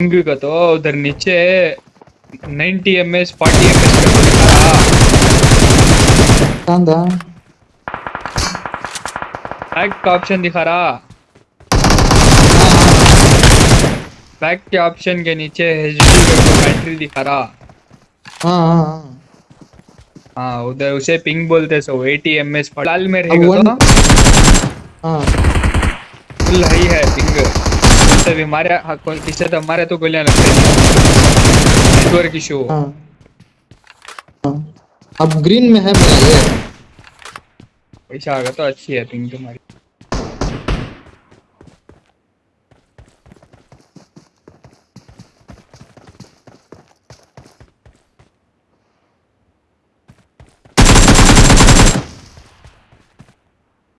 का तो उधर नीचे 90 M S forty M S का तो दिखा रहा कांदा बैक का ऑप्शन दिखा रहा। बैक के ऑप्शन के नीचे एच डी बैटरी दिखा रहा। हाँ हाँ हाँ। हाँ उधर उसे पिंग बोलते सो 80 एम एस लाल में रहेगा तो। हाँ। फुल हाई है पिंग इससे भी हमारे इससे तो हमारे तो गोलियाँ लगती है नेटवर्क इशू हाँ हाँ अब ग्रीन में है मेरा ये पैसा आ गया तो अच्छी है पिंक तुम्हारी